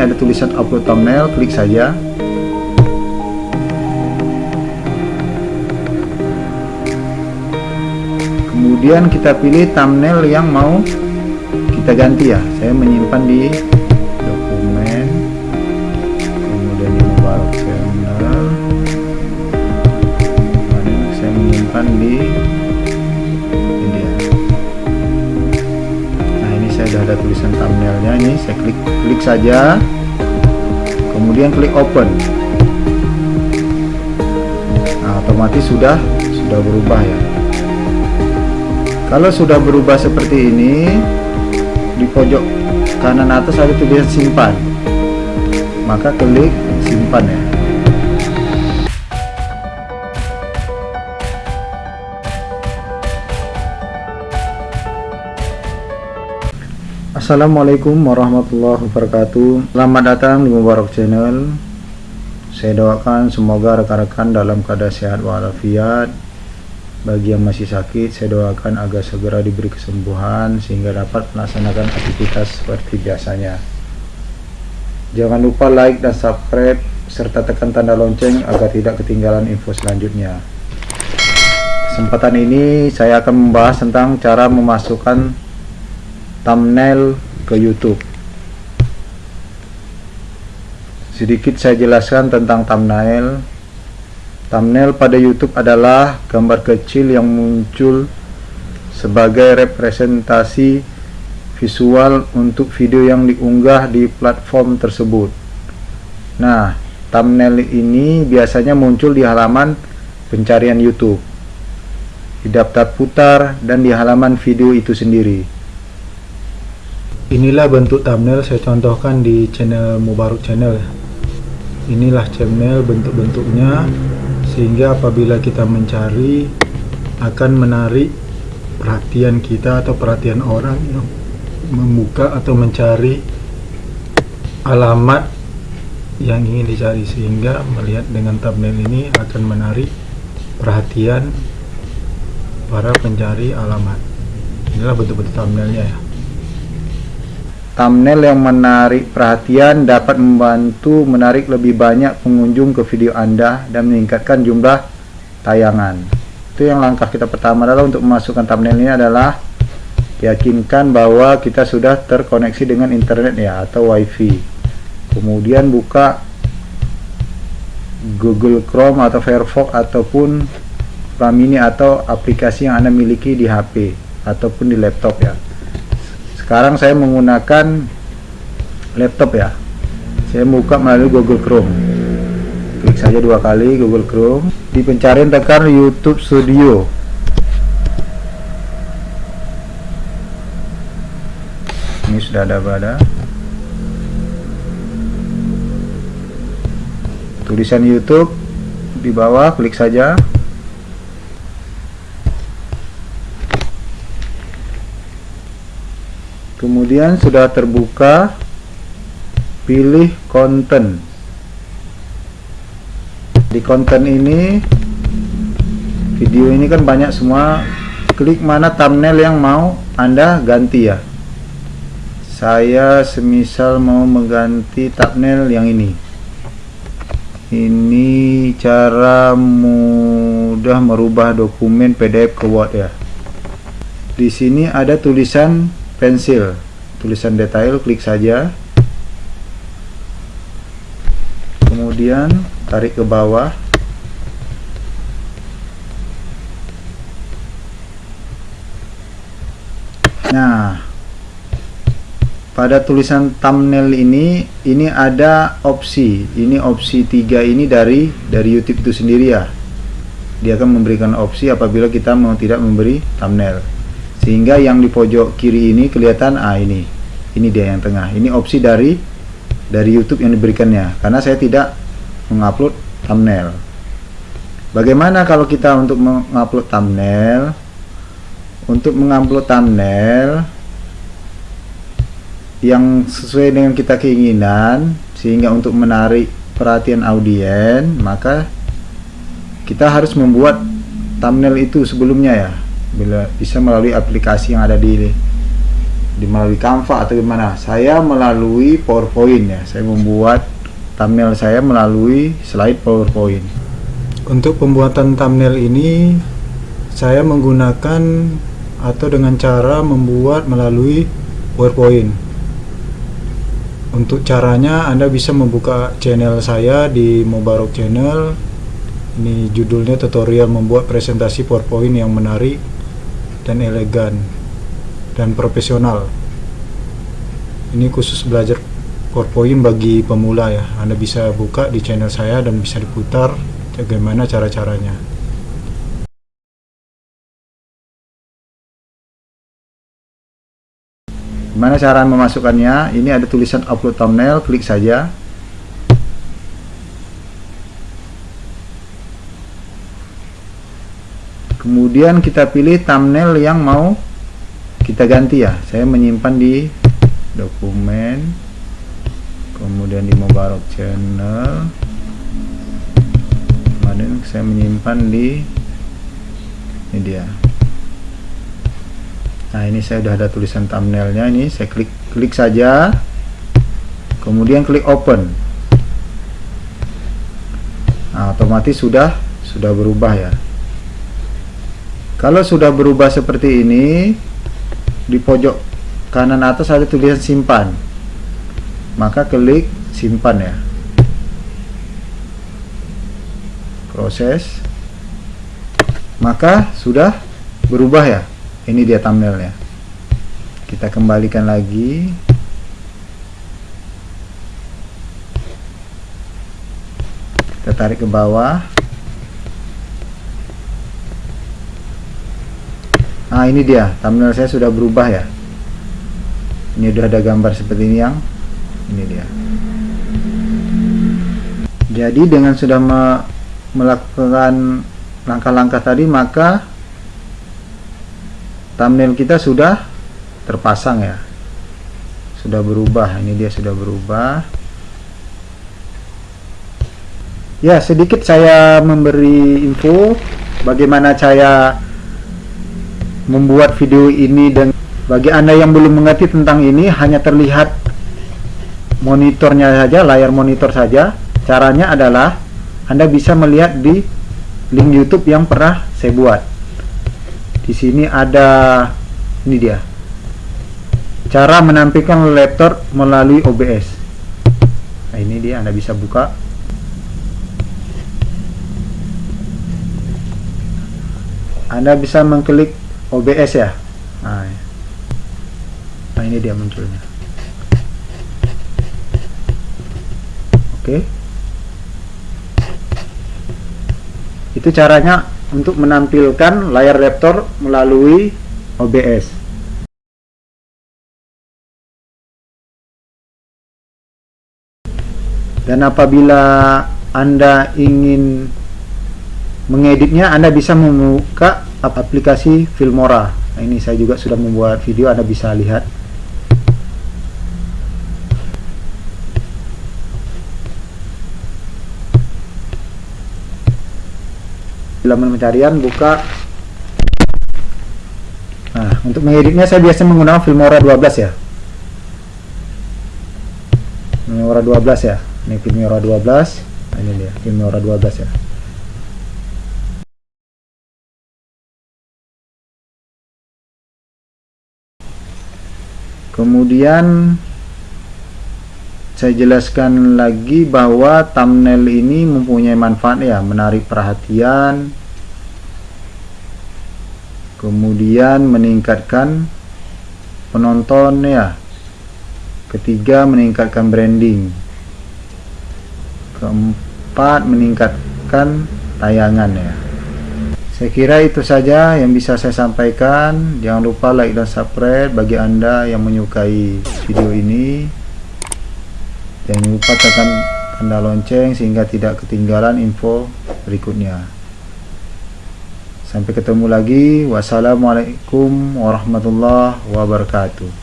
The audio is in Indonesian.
ada tulisan upload thumbnail klik saja. Kemudian kita pilih thumbnail yang mau kita ganti ya. Saya menyimpan di thumbnailnya ini saya klik klik saja. Kemudian klik open. Nah otomatis sudah sudah berubah ya. Kalau sudah berubah seperti ini di pojok kanan atas ada tulisan simpan. Maka klik simpan ya Assalamualaikum warahmatullahi wabarakatuh Selamat datang di Mubarak Channel Saya doakan semoga rekan-rekan dalam keadaan sehat walafiat bagi yang masih sakit, saya doakan agar segera diberi kesembuhan sehingga dapat melaksanakan aktivitas seperti biasanya. Jangan lupa like dan subscribe serta tekan tanda lonceng agar tidak ketinggalan info selanjutnya. Kesempatan ini saya akan membahas tentang cara memasukkan thumbnail ke YouTube. Sedikit saya jelaskan tentang thumbnail. Thumbnail pada YouTube adalah gambar kecil yang muncul sebagai representasi visual untuk video yang diunggah di platform tersebut. Nah, thumbnail ini biasanya muncul di halaman pencarian YouTube, di daftar putar, dan di halaman video itu sendiri. Inilah bentuk thumbnail saya contohkan di channel Mubaruk Channel. Inilah channel bentuk-bentuknya sehingga apabila kita mencari akan menarik perhatian kita atau perhatian orang yang membuka atau mencari alamat yang ingin dicari sehingga melihat dengan thumbnail ini akan menarik perhatian para pencari alamat inilah bentuk-bentuk thumbnailnya ya thumbnail yang menarik perhatian dapat membantu menarik lebih banyak pengunjung ke video Anda dan meningkatkan jumlah tayangan. Itu yang langkah kita pertama adalah untuk memasukkan thumbnail ini adalah yakinkan bahwa kita sudah terkoneksi dengan internet ya atau wifi. Kemudian buka Google Chrome atau Firefox ataupun Chrome atau aplikasi yang Anda miliki di HP ataupun di laptop ya sekarang saya menggunakan laptop ya. Saya buka melalui Google Chrome. Klik saja dua kali Google Chrome. Di pencarian tekan YouTube Studio. Ini sudah ada pada tulisan YouTube di bawah klik saja kemudian sudah terbuka pilih konten. Di konten ini video ini kan banyak semua. Klik mana thumbnail yang mau anda ganti ya. Saya semisal mau mengganti thumbnail yang ini. Ini cara mudah merubah dokumen PDF ke Word ya. Di sini ada tulisan pensil. Tulisan detail klik saja. Kemudian tarik ke bawah. Nah pada tulisan thumbnail ini ini ada opsi. Ini opsi tiga ini dari dari YouTube itu sendiri ya. Dia akan memberikan opsi apabila kita mau tidak memberi thumbnail sehingga yang di pojok kiri ini kelihatan ah ini. Ini dia yang tengah. Ini opsi dari dari YouTube yang diberikannya. Karena saya tidak mengupload thumbnail. Bagaimana kalau kita untuk mengupload thumbnail? Untuk mengupload thumbnail yang sesuai dengan kita keinginan sehingga untuk menarik perhatian audiens maka kita harus membuat thumbnail itu sebelumnya ya bila bisa melalui aplikasi yang ada di di melalui Canva atau gimana. Saya melalui PowerPoint ya. Saya membuat thumbnail saya melalui slide PowerPoint. Untuk pembuatan thumbnail ini saya menggunakan atau dengan cara membuat melalui PowerPoint. Untuk caranya Anda bisa membuka channel saya di Mubarok Channel. Ini judulnya tutorial membuat presentasi PowerPoint yang menarik dan elegan dan profesional ini khusus belajar PowerPoint bagi pemula ya Anda bisa buka di channel saya dan bisa diputar bagaimana cara-caranya Gimana cara memasukkannya? Ini ada tulisan upload thumbnail, klik saja. Kemudian kita pilih thumbnail yang mau kita ganti ya. Saya menyimpan di dokumen, kemudian di Mubarak Channel. Kemudian saya menyimpan di ini dia. Nah ini saya sudah ada tulisan thumbnailnya. Ini saya klik klik saja. Kemudian klik open. Nah, otomatis sudah sudah berubah ya kalau sudah berubah seperti ini di pojok kanan atas ada tulisan simpan. Maka klik simpan ya. Proses. Maka sudah berubah ya. Ini dia thumbnailnya. Kita kembalikan lagi. Kita tarik ke bawah nah ini dia. Thumbnail saya sudah berubah ya. Ini sudah ada gambar seperti ini yang ini dia. Jadi dengan sudah me melakukan langkah-langkah tadi maka thumbnail kita sudah terpasang ya. Sudah berubah. Ini dia sudah berubah. Ya sedikit saya memberi info bagaimana saya membuat video ini dan bagi anda yang belum mengerti tentang ini hanya terlihat monitornya saja layar monitor saja. Caranya adalah anda bisa melihat di link YouTube yang pernah saya buat. Di sini ada ini dia. Cara menampilkan laptop melalui OBS nah ini dia anda bisa buka. Anda bisa mengklik OBS ya? Nah, nah ini dia munculnya. Oke. Itu caranya untuk menampilkan layar laptop melalui OBS. Dan apabila Anda ingin mengeditnya, Anda bisa membuka aplikasi Filmora. Nah, ini saya juga sudah membuat video, Anda bisa lihat. Halaman pencarian buka. Nah untuk mengeditnya saya biasa menggunakan Filmora 12 ya. Filmora 12 ya. Ini Filmora 12 nah ini dia Filmora 12 ya kemudian saya jelaskan lagi bahwa thumbnail ini mempunyai manfaat ya menarik perhatian kemudian meningkatkan penonton ya ketiga meningkatkan branding keempat meningkatkan tayangan ya saya kira itu saja yang bisa saya sampaikan jangan lupa like dan subscribe bagi anda yang menyukai video ini jangan lupa tekan tanda lonceng sehingga tidak ketinggalan info berikutnya Sampai ketemu lagi. Wassalamualaikum warahmatullahi wabarakatuh.